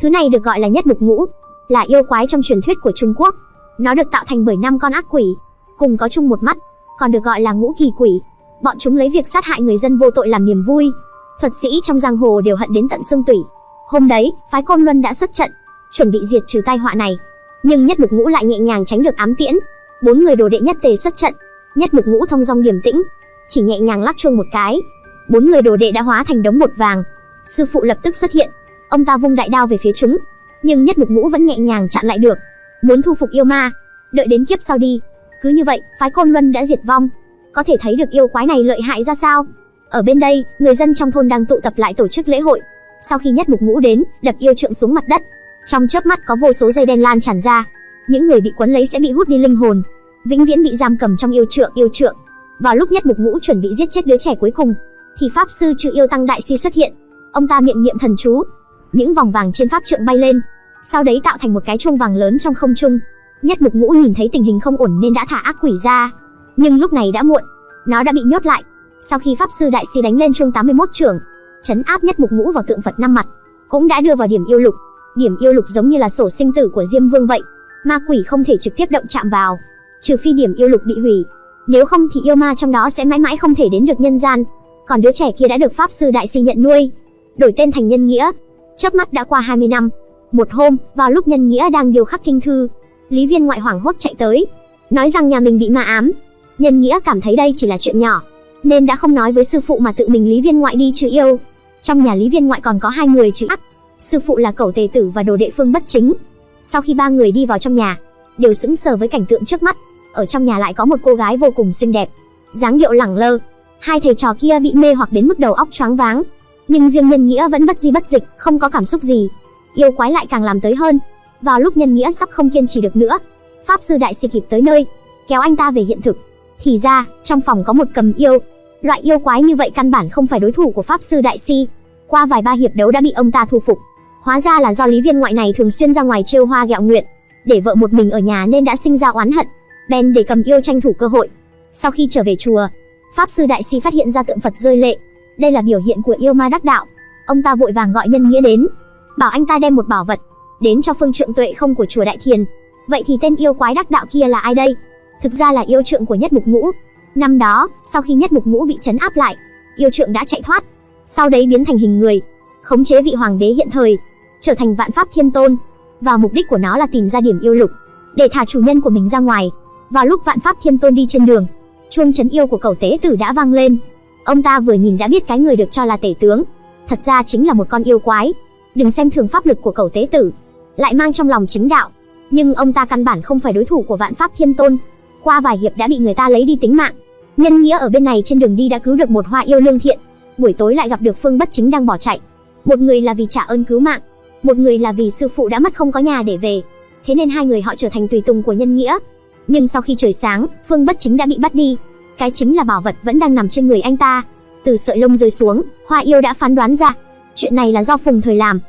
Thứ này được gọi là nhất mục ngũ, là yêu quái trong truyền thuyết của Trung Quốc. Nó được tạo thành bởi năm con ác quỷ, cùng có chung một mắt, còn được gọi là ngũ kỳ quỷ. Bọn chúng lấy việc sát hại người dân vô tội làm niềm vui. Thuật sĩ trong giang hồ đều hận đến tận xương tủy. Hôm đấy, phái Côn Luân đã xuất trận, chuẩn bị diệt trừ tai họa này. Nhưng Nhất Mục Ngũ lại nhẹ nhàng tránh được ám tiễn. Bốn người đồ đệ nhất tề xuất trận, Nhất Mục Ngũ thông dong điềm tĩnh, chỉ nhẹ nhàng lắc chuông một cái, bốn người đồ đệ đã hóa thành đống bột vàng. Sư phụ lập tức xuất hiện, ông ta vung đại đao về phía chúng, nhưng Nhất Mục Ngũ vẫn nhẹ nhàng chặn lại được, muốn thu phục yêu ma, đợi đến kiếp sau đi. Cứ như vậy, phái Côn Luân đã diệt vong. Có thể thấy được yêu quái này lợi hại ra sao. Ở bên đây, người dân trong thôn đang tụ tập lại tổ chức lễ hội. Sau khi Nhất Mục Ngũ đến, đập yêu trượng xuống mặt đất, trong chớp mắt có vô số dây đen lan tràn ra, những người bị quấn lấy sẽ bị hút đi linh hồn, vĩnh viễn bị giam cầm trong yêu trượng yêu trượng. Vào lúc Nhất Mục Ngũ chuẩn bị giết chết đứa trẻ cuối cùng, thì pháp sư Trừ Yêu Tăng Đại Si xuất hiện. Ông ta miệng niệm thần chú, những vòng vàng trên pháp trượng bay lên, sau đấy tạo thành một cái chuông vàng lớn trong không trung. Nhất Mục Ngũ nhìn thấy tình hình không ổn nên đã thả ác quỷ ra, nhưng lúc này đã muộn, nó đã bị nhốt lại. Sau khi pháp sư Đại Si đánh lên chuông 81 trưởng, chấn áp Nhất Mục Ngũ vào tượng Phật năm mặt, cũng đã đưa vào điểm yêu lục. Điểm yêu lục giống như là sổ sinh tử của Diêm Vương vậy, ma quỷ không thể trực tiếp động chạm vào, trừ phi điểm yêu lục bị hủy. Nếu không thì yêu ma trong đó sẽ mãi mãi không thể đến được nhân gian. Còn đứa trẻ kia đã được pháp sư đại si nhận nuôi, đổi tên thành Nhân Nghĩa. Chớp mắt đã qua 20 năm. Một hôm, vào lúc Nhân Nghĩa đang điều khắc kinh thư, Lý Viên ngoại hoảng hốt chạy tới, nói rằng nhà mình bị ma ám. Nhân Nghĩa cảm thấy đây chỉ là chuyện nhỏ, nên đã không nói với sư phụ mà tự mình Lý Viên ngoại đi trừ yêu. Trong nhà Lý Viên ngoại còn có hai người trừ ác, sư phụ là cẩu tề tử và đồ đệ phương bất chính. Sau khi ba người đi vào trong nhà, đều sững sờ với cảnh tượng trước mắt. Ở trong nhà lại có một cô gái vô cùng xinh đẹp, dáng điệu lẳng lơ. Hai thầy trò kia bị mê hoặc đến mức đầu óc choáng váng, nhưng riêng Nhân Nghĩa vẫn bất di bất dịch, không có cảm xúc gì. Yêu quái lại càng làm tới hơn. Vào lúc Nhân Nghĩa sắp không kiên trì được nữa, pháp sư đại si kịp tới nơi, kéo anh ta về hiện thực. Thì ra, trong phòng có một cầm yêu. Loại yêu quái như vậy căn bản không phải đối thủ của pháp sư đại si. Qua vài ba hiệp đấu đã bị ông ta thu phục. Hóa ra là do Lý Viên ngoại này thường xuyên ra ngoài trêu hoa ghẹo nguyện, để vợ một mình ở nhà nên đã sinh ra oán hận, bèn để cầm yêu tranh thủ cơ hội. Sau khi trở về chùa, pháp sư đại si phát hiện ra tượng Phật rơi lệ. Đây là biểu hiện của yêu ma đắc đạo. Ông ta vội vàng gọi nhân nghĩa đến, bảo anh ta đem một bảo vật đến cho phương trượng tuệ không của chùa Đại Thiền. Vậy thì tên yêu quái đắc đạo kia là ai đây? Thực ra là yêu trượng của Nhất Mục Ngũ. Năm đó, sau khi Nhất Mục Ngũ bị trấn áp lại, yêu trượng đã chạy thoát, sau đấy biến thành hình người, khống chế vị hoàng đế hiện thời, trở thành vạn pháp thiên tôn. Và mục đích của nó là tìm ra điểm yêu lục, để thả chủ nhân của mình ra ngoài. Vào lúc vạn pháp thiên tôn đi trên đường, chuông chấn yêu của cầu tế tử đã vang lên. Ông ta vừa nhìn đã biết cái người được cho là tể tướng, thật ra chính là một con yêu quái. Đừng xem thường pháp lực của cầu tế tử, lại mang trong lòng chính đạo, nhưng ông ta căn bản không phải đối thủ của vạn pháp thiên tôn. Qua vài hiệp đã bị người ta lấy đi tính mạng. Nhân nghĩa ở bên này trên đường đi đã cứu được một hoa yêu lương thiện, buổi tối lại gặp được Phương Bất Chính đang bỏ chạy. Một người là vì trả ơn cứu mạng, một người là vì sư phụ đã mất không có nhà để về. Thế nên hai người họ trở thành tùy tùng của nhân nghĩa. Nhưng sau khi trời sáng, Phương Bất Chính đã bị bắt đi. Cái chính là bảo vật vẫn đang nằm trên người anh ta. Từ sợi lông rơi xuống, Hoa Yêu đã phán đoán ra, chuyện này là do Phùng Thời làm.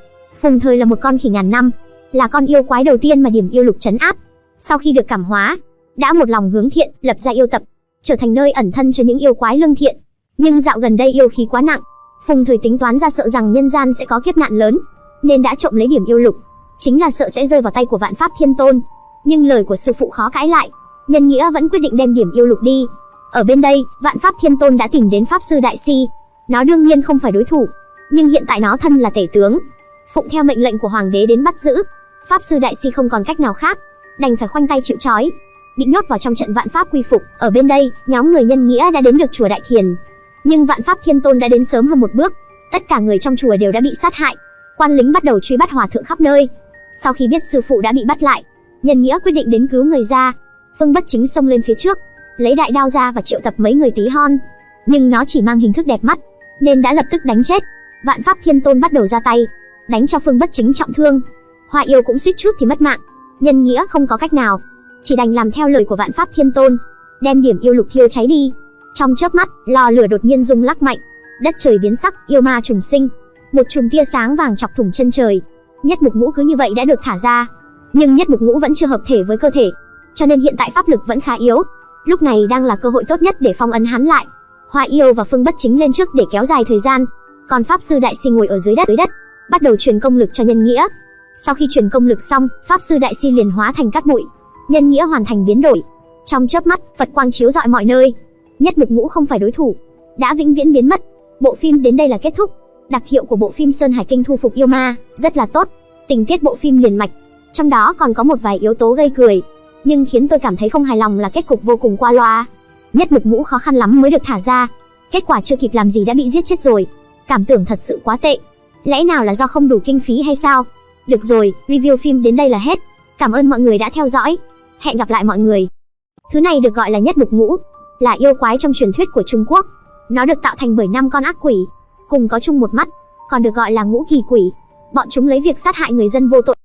Phùng Thời là một con khỉ ngàn năm, là con yêu quái đầu tiên mà điểm yêu lục trấn áp. Sau khi được cảm hóa, đã một lòng hướng thiện, lập ra yêu tập, trở thành nơi ẩn thân cho những yêu quái lương thiện. Nhưng dạo gần đây yêu khí quá nặng, Phùng Thời tính toán ra sợ rằng nhân gian sẽ có kiếp nạn lớn, nên đã trộm lấy điểm yêu lục, chính là sợ sẽ rơi vào tay của Vạn Pháp Thiên Tôn. Nhưng lời của sư phụ khó cãi lại, Nhân Nghĩa vẫn quyết định đem điểm yêu lục đi. Ở bên đây, Vạn Pháp Thiên Tôn đã tìm đến Pháp sư Đại Si, nó đương nhiên không phải đối thủ, nhưng hiện tại nó thân là tể tướng, phụng theo mệnh lệnh của hoàng đế đến bắt giữ. Pháp sư Đại Si không còn cách nào khác, đành phải khoanh tay chịu trói, bị nhốt vào trong trận Vạn Pháp quy phục. Ở bên đây, nhóm người Nhân Nghĩa đã đến được chùa Đại Thiền, nhưng Vạn Pháp Thiên Tôn đã đến sớm hơn một bước, tất cả người trong chùa đều đã bị sát hại quan lính bắt đầu truy bắt hòa thượng khắp nơi. Sau khi biết sư phụ đã bị bắt lại, Nhân Nghĩa quyết định đến cứu người ra. Phương Bất Chính xông lên phía trước, lấy đại đao ra và triệu tập mấy người tí hon. Nhưng nó chỉ mang hình thức đẹp mắt, nên đã lập tức đánh chết. Vạn Pháp Thiên Tôn bắt đầu ra tay, đánh cho Phương Bất Chính trọng thương. Hoa yêu cũng suýt chút thì mất mạng. Nhân Nghĩa không có cách nào, chỉ đành làm theo lời của Vạn Pháp Thiên Tôn, đem điểm yêu lục thiêu cháy đi. Trong chớp mắt, lò lửa đột nhiên rung lắc mạnh, đất trời biến sắc, yêu ma trùng sinh, một chùm tia sáng vàng chọc thủng chân trời. Nhất mục ngũ cứ như vậy đã được thả ra, nhưng nhất mục ngũ vẫn chưa hợp thể với cơ thể, cho nên hiện tại pháp lực vẫn khá yếu. Lúc này đang là cơ hội tốt nhất để phong ấn hắn lại. Hoa yêu và phương bất chính lên trước để kéo dài thời gian, còn pháp sư đại si ngồi ở dưới đất dưới đất, bắt đầu truyền công lực cho nhân nghĩa. Sau khi truyền công lực xong, pháp sư đại si liền hóa thành cát bụi, nhân nghĩa hoàn thành biến đổi. Trong chớp mắt, Phật quang chiếu rọi mọi nơi. Nhất mực ngũ không phải đối thủ, đã vĩnh viễn biến mất. Bộ phim đến đây là kết thúc. Đặc hiệu của bộ phim Sơn Hải Kinh thu phục yêu ma rất là tốt. Tình tiết bộ phim liền mạch, trong đó còn có một vài yếu tố gây cười, nhưng khiến tôi cảm thấy không hài lòng là kết cục vô cùng qua loa. Nhất mực ngũ khó khăn lắm mới được thả ra, kết quả chưa kịp làm gì đã bị giết chết rồi. Cảm tưởng thật sự quá tệ. Lẽ nào là do không đủ kinh phí hay sao? Được rồi, review phim đến đây là hết. Cảm ơn mọi người đã theo dõi. Hẹn gặp lại mọi người. Thứ này được gọi là nhất mục ngũ, là yêu quái trong truyền thuyết của Trung Quốc. Nó được tạo thành bởi năm con ác quỷ, cùng có chung một mắt, còn được gọi là ngũ kỳ quỷ. Bọn chúng lấy việc sát hại người dân vô tội